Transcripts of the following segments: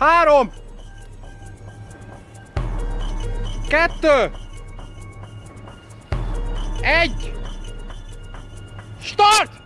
Három! Kettő! Egy! Start!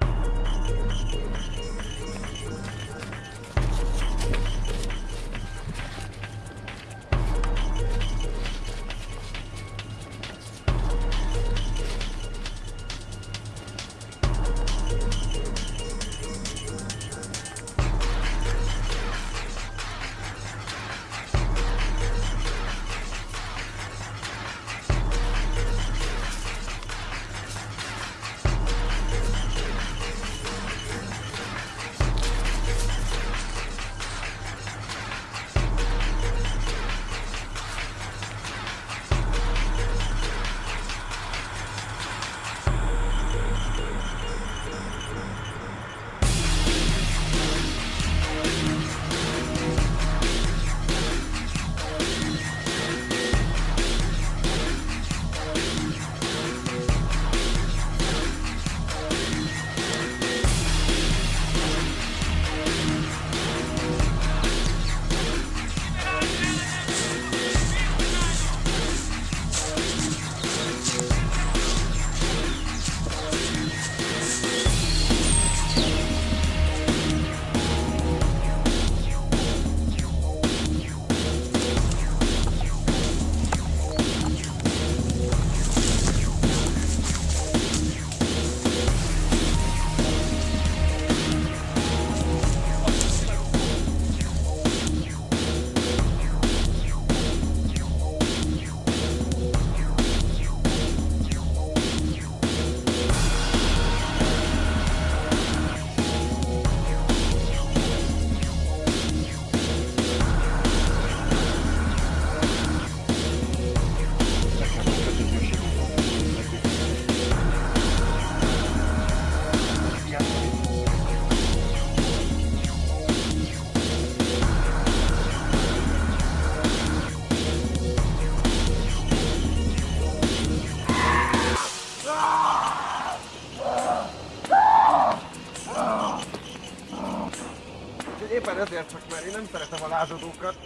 Éppen ezért csak, mert én nem szeretem a lázadókat,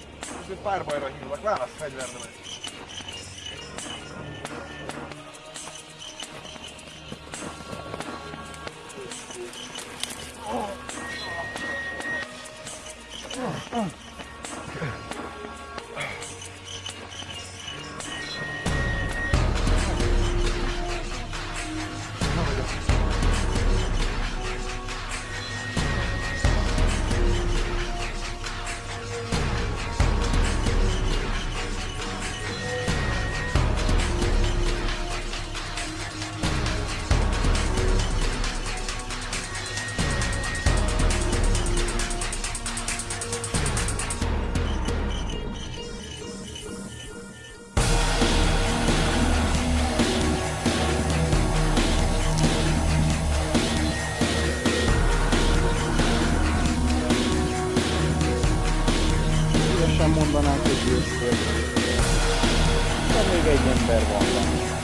úgyhogy párbajra hívlak, válasz fegyvernemet. Szívesen mondanánk, hogy győztél. De még egy ember van benne.